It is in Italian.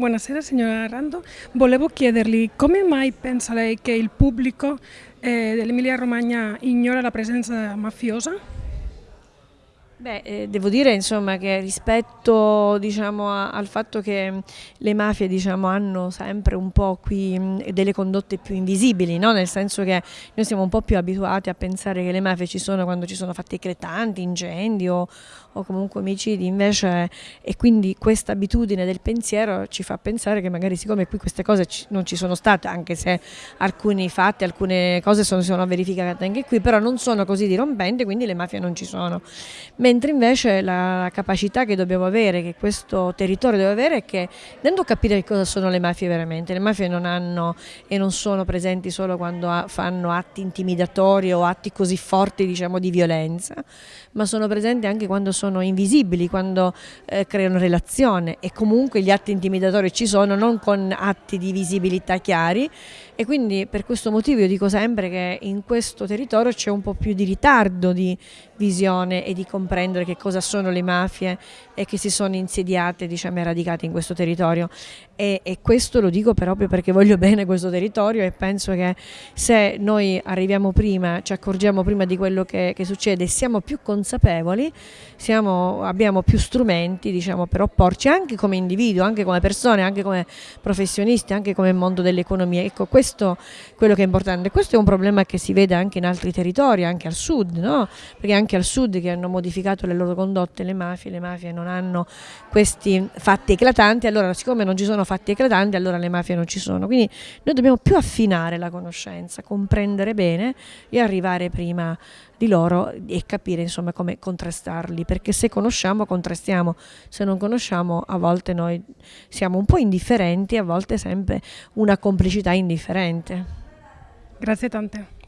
Buonasera signora Rando, volevo chiedergli come mai pensa lei che il pubblico eh, dell'Emilia Romagna ignora la presenza mafiosa? Beh, eh, devo dire insomma, che rispetto diciamo, a, al fatto che le mafie diciamo, hanno sempre un po' qui mh, delle condotte più invisibili, no? nel senso che noi siamo un po' più abituati a pensare che le mafie ci sono quando ci sono fatti eclatanti, incendi o, o comunque omicidi, invece e quindi questa abitudine del pensiero ci fa pensare che magari siccome qui queste cose ci, non ci sono state, anche se alcuni fatti, alcune cose sono, sono verificate anche qui, però non sono così dirompenti, quindi le mafie non ci sono mentre invece la capacità che dobbiamo avere, che questo territorio deve avere è che dentro capire che cosa sono le mafie veramente, le mafie non hanno e non sono presenti solo quando fanno atti intimidatori o atti così forti diciamo di violenza, ma sono presenti anche quando sono invisibili, quando eh, creano relazione. E comunque gli atti intimidatori ci sono non con atti di visibilità chiari. E quindi per questo motivo io dico sempre che in questo territorio c'è un po' più di ritardo di visione e di comprendere che cosa sono le mafie e che si sono insediate, diciamo, e radicate in questo territorio. E, e, questo lo dico proprio perché voglio bene questo territorio e penso che se noi arriviamo prima, ci accorgiamo prima di quello che, che succede, siamo più consapevoli, siamo, abbiamo più strumenti diciamo, per opporci anche come individuo, anche come persone, anche come professionisti, anche come mondo dell'economia. Ecco, questo è quello che è importante. Questo è un problema che si vede anche in altri territori, anche al sud, no? perché anche al sud che hanno modificato le loro condotte le mafie, le mafie non hanno questi fatti eclatanti, allora siccome non ci sono fatti eclatanti allora le mafie non ci sono, quindi noi dobbiamo più affinare la conoscenza, comprendere bene e arrivare prima di loro e capire insomma come contrastarli, perché se conosciamo contrastiamo, se non conosciamo a volte noi siamo un po' indifferenti, a volte sempre una complicità indifferente. Grazie tante.